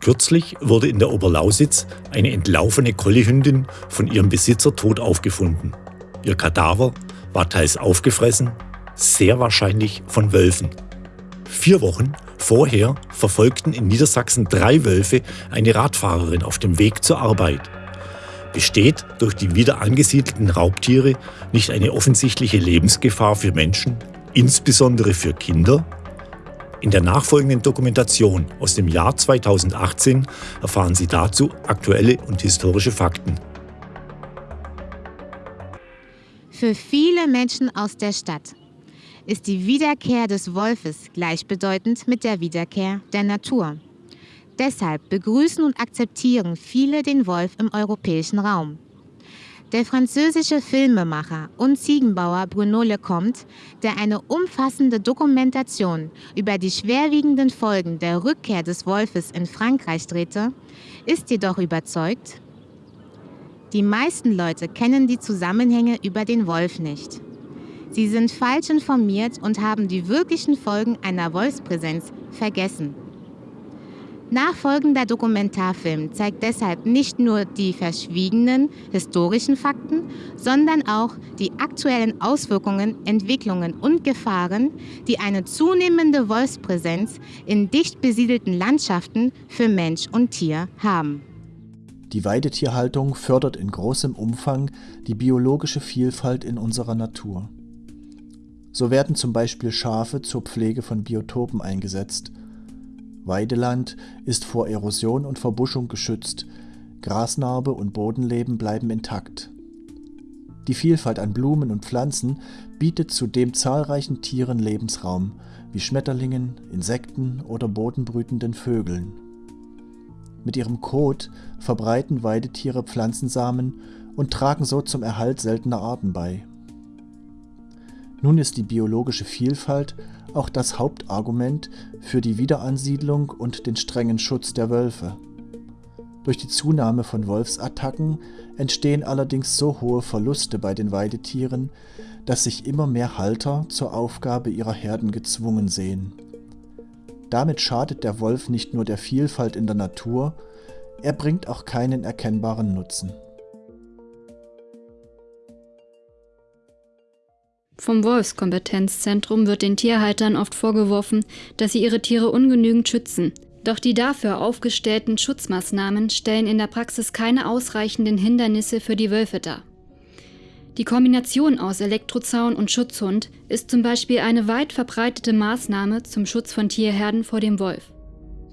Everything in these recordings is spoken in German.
Kürzlich wurde in der Oberlausitz eine entlaufene Kollihündin von ihrem Besitzer tot aufgefunden. Ihr Kadaver war teils aufgefressen, sehr wahrscheinlich von Wölfen. Vier Wochen vorher verfolgten in Niedersachsen drei Wölfe eine Radfahrerin auf dem Weg zur Arbeit. Besteht durch die wieder angesiedelten Raubtiere nicht eine offensichtliche Lebensgefahr für Menschen, insbesondere für Kinder? In der nachfolgenden Dokumentation aus dem Jahr 2018 erfahren Sie dazu aktuelle und historische Fakten. Für viele Menschen aus der Stadt ist die Wiederkehr des Wolfes gleichbedeutend mit der Wiederkehr der Natur. Deshalb begrüßen und akzeptieren viele den Wolf im europäischen Raum. Der französische Filmemacher und Ziegenbauer Bruno Lecomte, der eine umfassende Dokumentation über die schwerwiegenden Folgen der Rückkehr des Wolfes in Frankreich drehte, ist jedoch überzeugt, die meisten Leute kennen die Zusammenhänge über den Wolf nicht. Sie sind falsch informiert und haben die wirklichen Folgen einer Wolfspräsenz vergessen. Nachfolgender Dokumentarfilm zeigt deshalb nicht nur die verschwiegenen historischen Fakten, sondern auch die aktuellen Auswirkungen, Entwicklungen und Gefahren, die eine zunehmende Wolfspräsenz in dicht besiedelten Landschaften für Mensch und Tier haben. Die Weidetierhaltung fördert in großem Umfang die biologische Vielfalt in unserer Natur. So werden zum Beispiel Schafe zur Pflege von Biotopen eingesetzt. Weideland ist vor Erosion und Verbuschung geschützt, Grasnarbe und Bodenleben bleiben intakt. Die Vielfalt an Blumen und Pflanzen bietet zudem zahlreichen Tieren Lebensraum, wie Schmetterlingen, Insekten oder bodenbrütenden Vögeln. Mit ihrem Kot verbreiten Weidetiere Pflanzensamen und tragen so zum Erhalt seltener Arten bei. Nun ist die biologische Vielfalt auch das Hauptargument für die Wiederansiedlung und den strengen Schutz der Wölfe. Durch die Zunahme von Wolfsattacken entstehen allerdings so hohe Verluste bei den Weidetieren, dass sich immer mehr Halter zur Aufgabe ihrer Herden gezwungen sehen. Damit schadet der Wolf nicht nur der Vielfalt in der Natur, er bringt auch keinen erkennbaren Nutzen. Vom Wolfskompetenzzentrum wird den Tierhaltern oft vorgeworfen, dass sie ihre Tiere ungenügend schützen. Doch die dafür aufgestellten Schutzmaßnahmen stellen in der Praxis keine ausreichenden Hindernisse für die Wölfe dar. Die Kombination aus Elektrozaun und Schutzhund ist zum Beispiel eine weit verbreitete Maßnahme zum Schutz von Tierherden vor dem Wolf.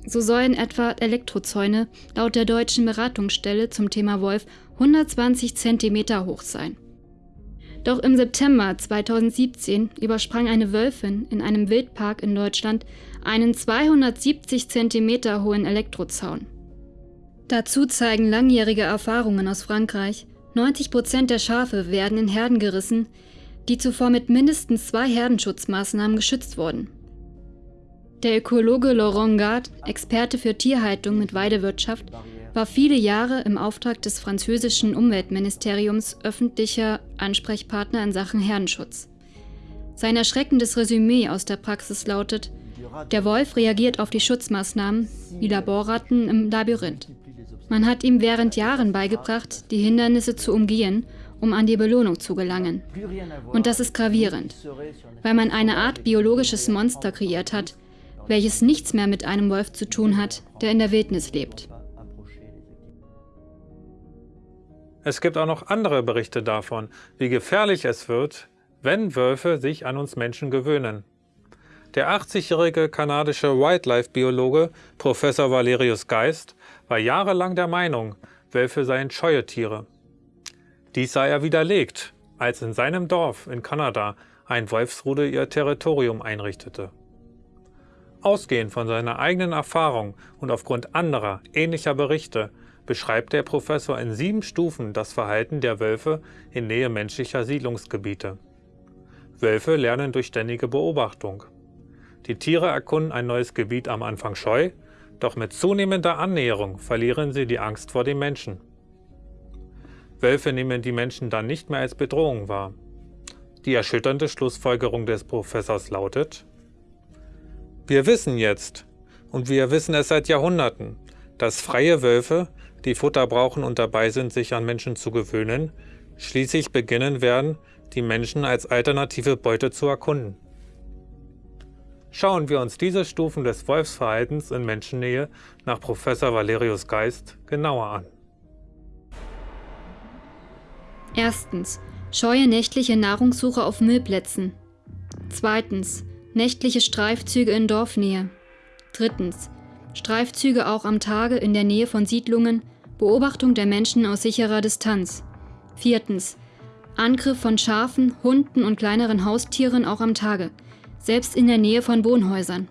So sollen etwa Elektrozäune laut der deutschen Beratungsstelle zum Thema Wolf 120 cm hoch sein. Doch im September 2017 übersprang eine Wölfin in einem Wildpark in Deutschland einen 270 cm hohen Elektrozaun. Dazu zeigen langjährige Erfahrungen aus Frankreich, 90 Prozent der Schafe werden in Herden gerissen, die zuvor mit mindestens zwei Herdenschutzmaßnahmen geschützt wurden. Der Ökologe Laurent Gard, Experte für Tierhaltung mit Weidewirtschaft, war viele Jahre im Auftrag des französischen Umweltministeriums öffentlicher Ansprechpartner in Sachen Herdenschutz. Sein erschreckendes Resümee aus der Praxis lautet, der Wolf reagiert auf die Schutzmaßnahmen wie Laborratten im Labyrinth. Man hat ihm während Jahren beigebracht, die Hindernisse zu umgehen, um an die Belohnung zu gelangen. Und das ist gravierend, weil man eine Art biologisches Monster kreiert hat, welches nichts mehr mit einem Wolf zu tun hat, der in der Wildnis lebt. Es gibt auch noch andere Berichte davon, wie gefährlich es wird, wenn Wölfe sich an uns Menschen gewöhnen. Der 80-jährige kanadische Wildlife-Biologe Professor Valerius Geist war jahrelang der Meinung, Wölfe seien scheue Tiere. Dies sei er widerlegt, als in seinem Dorf in Kanada ein Wolfsrudel ihr Territorium einrichtete. Ausgehend von seiner eigenen Erfahrung und aufgrund anderer, ähnlicher Berichte beschreibt der Professor in sieben Stufen das Verhalten der Wölfe in Nähe menschlicher Siedlungsgebiete. Wölfe lernen durch ständige Beobachtung. Die Tiere erkunden ein neues Gebiet am Anfang scheu, doch mit zunehmender Annäherung verlieren sie die Angst vor dem Menschen. Wölfe nehmen die Menschen dann nicht mehr als Bedrohung wahr. Die erschütternde Schlussfolgerung des Professors lautet, wir wissen jetzt, und wir wissen es seit Jahrhunderten, dass freie Wölfe, die Futter brauchen und dabei sind, sich an Menschen zu gewöhnen, schließlich beginnen werden, die Menschen als alternative Beute zu erkunden. Schauen wir uns diese Stufen des Wolfsverhaltens in Menschennähe nach Professor Valerius Geist genauer an. Erstens. Scheue nächtliche Nahrungssuche auf Müllplätzen. Zweitens. Nächtliche Streifzüge in Dorfnähe. Drittens. Streifzüge auch am Tage in der Nähe von Siedlungen, Beobachtung der Menschen aus sicherer Distanz. Viertens. Angriff von Schafen, Hunden und kleineren Haustieren auch am Tage, selbst in der Nähe von Wohnhäusern.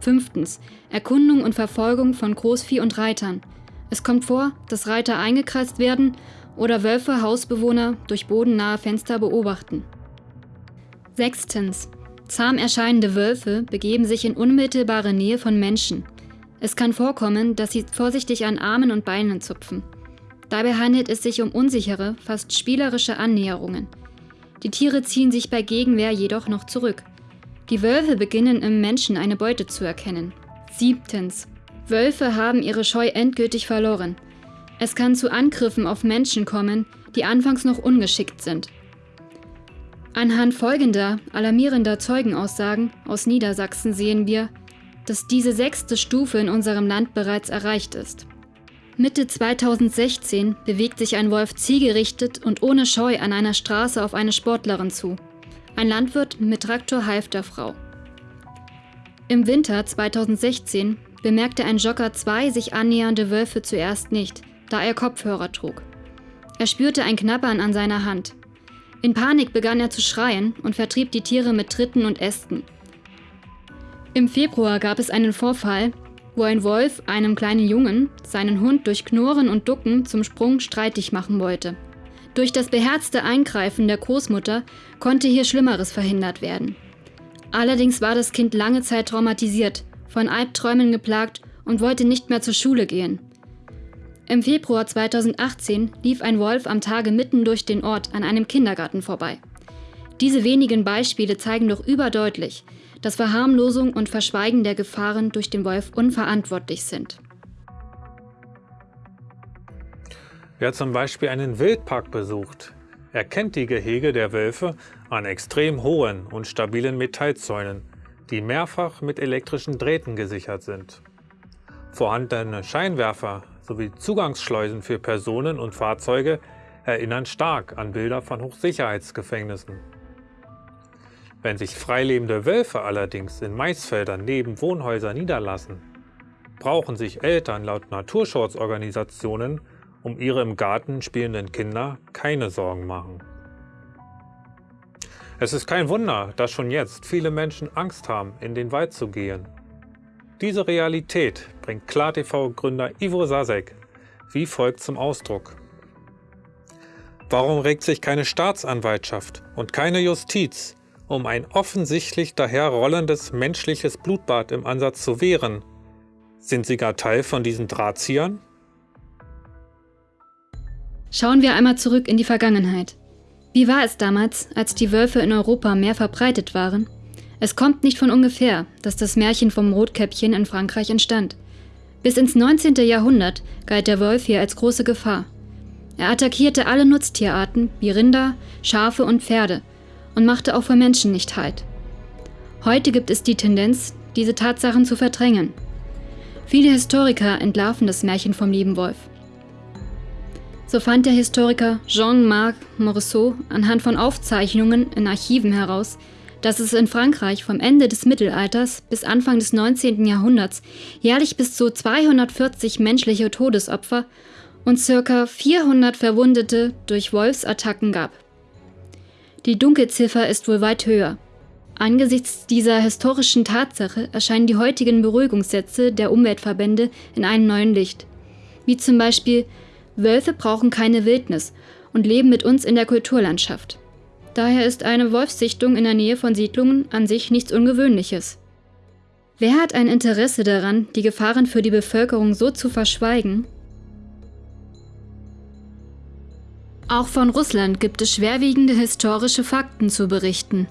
Fünftens. Erkundung und Verfolgung von Großvieh und Reitern. Es kommt vor, dass Reiter eingekreist werden oder Wölfe Hausbewohner durch bodennahe Fenster beobachten. Sechstens. Zahm erscheinende Wölfe begeben sich in unmittelbare Nähe von Menschen. Es kann vorkommen, dass sie vorsichtig an Armen und Beinen zupfen. Dabei handelt es sich um unsichere, fast spielerische Annäherungen. Die Tiere ziehen sich bei Gegenwehr jedoch noch zurück. Die Wölfe beginnen im Menschen eine Beute zu erkennen. Siebtens. Wölfe haben ihre Scheu endgültig verloren. Es kann zu Angriffen auf Menschen kommen, die anfangs noch ungeschickt sind. Anhand folgender alarmierender Zeugenaussagen aus Niedersachsen sehen wir, dass diese sechste Stufe in unserem Land bereits erreicht ist. Mitte 2016 bewegt sich ein Wolf zielgerichtet und ohne Scheu an einer Straße auf eine Sportlerin zu. Ein Landwirt mit Traktor half der Frau. Im Winter 2016 bemerkte ein Jogger zwei sich annähernde Wölfe zuerst nicht, da er Kopfhörer trug. Er spürte ein Knabbern an seiner Hand. In Panik begann er zu schreien und vertrieb die Tiere mit Tritten und Ästen. Im Februar gab es einen Vorfall, wo ein Wolf einem kleinen Jungen seinen Hund durch Knurren und Ducken zum Sprung streitig machen wollte. Durch das beherzte Eingreifen der Großmutter konnte hier Schlimmeres verhindert werden. Allerdings war das Kind lange Zeit traumatisiert, von Albträumen geplagt und wollte nicht mehr zur Schule gehen. Im Februar 2018 lief ein Wolf am Tage mitten durch den Ort an einem Kindergarten vorbei. Diese wenigen Beispiele zeigen doch überdeutlich, dass Verharmlosung und Verschweigen der Gefahren durch den Wolf unverantwortlich sind. Wer zum Beispiel einen Wildpark besucht, erkennt die Gehege der Wölfe an extrem hohen und stabilen Metallzäunen, die mehrfach mit elektrischen Drähten gesichert sind. Vorhandene Scheinwerfer sowie Zugangsschleusen für Personen und Fahrzeuge erinnern stark an Bilder von Hochsicherheitsgefängnissen. Wenn sich freilebende Wölfe allerdings in Maisfeldern neben Wohnhäusern niederlassen, brauchen sich Eltern laut Naturschutzorganisationen um ihre im Garten spielenden Kinder keine Sorgen machen. Es ist kein Wunder, dass schon jetzt viele Menschen Angst haben, in den Wald zu gehen. Diese Realität bringt KlarTV-Gründer Ivo Sasek wie folgt zum Ausdruck. Warum regt sich keine Staatsanwaltschaft und keine Justiz um ein offensichtlich daherrollendes menschliches Blutbad im Ansatz zu wehren. Sind sie gar Teil von diesen Drahtziehern? Schauen wir einmal zurück in die Vergangenheit. Wie war es damals, als die Wölfe in Europa mehr verbreitet waren? Es kommt nicht von ungefähr, dass das Märchen vom Rotkäppchen in Frankreich entstand. Bis ins 19. Jahrhundert galt der Wolf hier als große Gefahr. Er attackierte alle Nutztierarten wie Rinder, Schafe und Pferde – und machte auch für Menschen nicht Halt. Heute gibt es die Tendenz, diese Tatsachen zu verdrängen. Viele Historiker entlarven das Märchen vom lieben Wolf. So fand der Historiker Jean-Marc Morisseau anhand von Aufzeichnungen in Archiven heraus, dass es in Frankreich vom Ende des Mittelalters bis Anfang des 19. Jahrhunderts jährlich bis zu 240 menschliche Todesopfer und ca. 400 Verwundete durch Wolfsattacken gab. Die Dunkelziffer ist wohl weit höher. Angesichts dieser historischen Tatsache erscheinen die heutigen Beruhigungssätze der Umweltverbände in einem neuen Licht. Wie zum Beispiel, Wölfe brauchen keine Wildnis und leben mit uns in der Kulturlandschaft. Daher ist eine Wolfssichtung in der Nähe von Siedlungen an sich nichts Ungewöhnliches. Wer hat ein Interesse daran, die Gefahren für die Bevölkerung so zu verschweigen, Auch von Russland gibt es schwerwiegende historische Fakten zu berichten.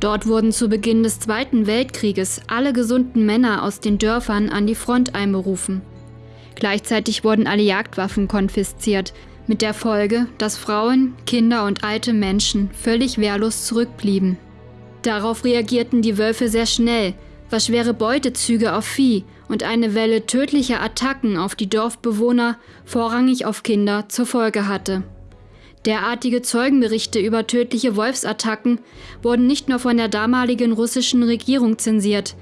Dort wurden zu Beginn des Zweiten Weltkrieges alle gesunden Männer aus den Dörfern an die Front einberufen. Gleichzeitig wurden alle Jagdwaffen konfisziert, mit der Folge, dass Frauen, Kinder und alte Menschen völlig wehrlos zurückblieben. Darauf reagierten die Wölfe sehr schnell, was schwere Beutezüge auf Vieh und eine Welle tödlicher Attacken auf die Dorfbewohner, vorrangig auf Kinder, zur Folge hatte. Derartige Zeugenberichte über tödliche Wolfsattacken wurden nicht nur von der damaligen russischen Regierung zensiert,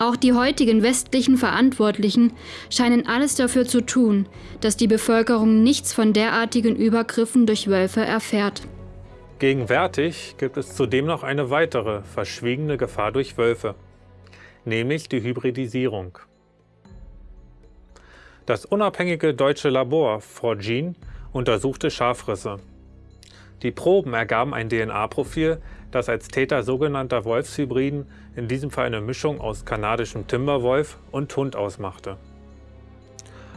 auch die heutigen westlichen Verantwortlichen scheinen alles dafür zu tun, dass die Bevölkerung nichts von derartigen Übergriffen durch Wölfe erfährt. Gegenwärtig gibt es zudem noch eine weitere verschwiegene Gefahr durch Wölfe, nämlich die Hybridisierung. Das unabhängige deutsche Labor Forgene untersuchte Schafrisse. Die Proben ergaben ein DNA-Profil, das als Täter sogenannter Wolfshybriden, in diesem Fall eine Mischung aus kanadischem Timberwolf und Hund ausmachte.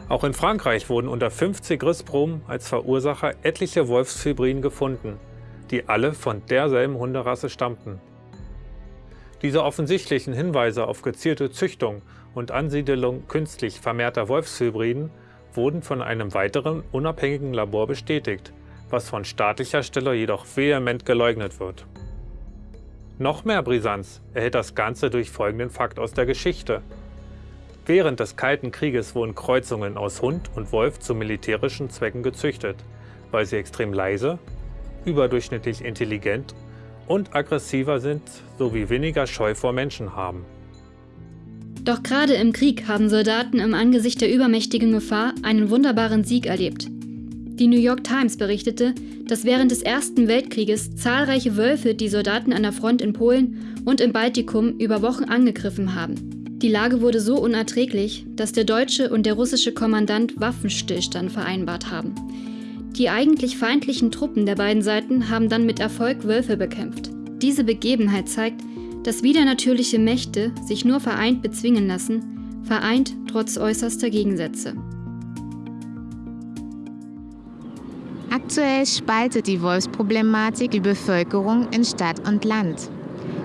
Auch in Frankreich wurden unter 50 Rissproben als Verursacher etliche Wolfshybriden gefunden, die alle von derselben Hunderasse stammten. Diese offensichtlichen Hinweise auf gezielte Züchtung und Ansiedelung künstlich vermehrter Wolfshybriden wurden von einem weiteren unabhängigen Labor bestätigt, was von staatlicher Stelle jedoch vehement geleugnet wird. Noch mehr Brisanz erhält das Ganze durch folgenden Fakt aus der Geschichte. Während des Kalten Krieges wurden Kreuzungen aus Hund und Wolf zu militärischen Zwecken gezüchtet, weil sie extrem leise, überdurchschnittlich intelligent und aggressiver sind sowie weniger Scheu vor Menschen haben. Doch gerade im Krieg haben Soldaten im Angesicht der übermächtigen Gefahr einen wunderbaren Sieg erlebt. Die New York Times berichtete, dass während des Ersten Weltkrieges zahlreiche Wölfe die Soldaten an der Front in Polen und im Baltikum über Wochen angegriffen haben. Die Lage wurde so unerträglich, dass der deutsche und der russische Kommandant Waffenstillstand vereinbart haben. Die eigentlich feindlichen Truppen der beiden Seiten haben dann mit Erfolg Wölfe bekämpft. Diese Begebenheit zeigt, dass widernatürliche Mächte sich nur vereint bezwingen lassen, vereint trotz äußerster Gegensätze. Aktuell spaltet die Wolfsproblematik die Bevölkerung in Stadt und Land.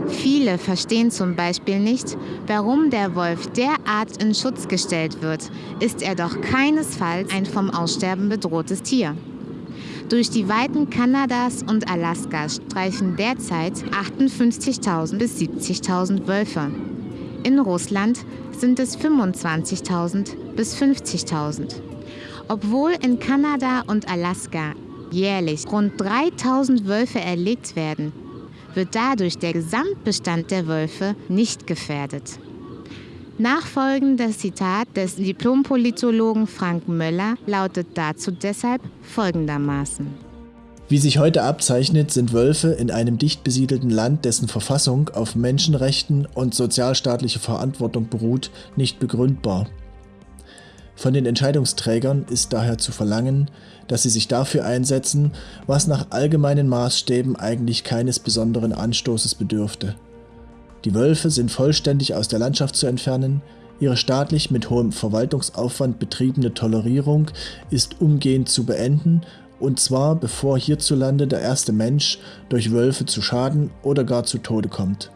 Viele verstehen zum Beispiel nicht, warum der Wolf derart in Schutz gestellt wird, ist er doch keinesfalls ein vom Aussterben bedrohtes Tier. Durch die Weiten Kanadas und Alaskas streifen derzeit 58.000 bis 70.000 Wölfe. In Russland sind es 25.000 bis 50.000. Obwohl in Kanada und Alaska jährlich rund 3000 Wölfe erlegt werden, wird dadurch der Gesamtbestand der Wölfe nicht gefährdet. Nachfolgendes Zitat des Diplompolitologen Frank Möller lautet dazu deshalb folgendermaßen. Wie sich heute abzeichnet, sind Wölfe in einem dicht besiedelten Land, dessen Verfassung auf Menschenrechten und sozialstaatliche Verantwortung beruht, nicht begründbar. Von den Entscheidungsträgern ist daher zu verlangen, dass sie sich dafür einsetzen, was nach allgemeinen Maßstäben eigentlich keines besonderen Anstoßes bedürfte. Die Wölfe sind vollständig aus der Landschaft zu entfernen, ihre staatlich mit hohem Verwaltungsaufwand betriebene Tolerierung ist umgehend zu beenden, und zwar bevor hierzulande der erste Mensch durch Wölfe zu Schaden oder gar zu Tode kommt.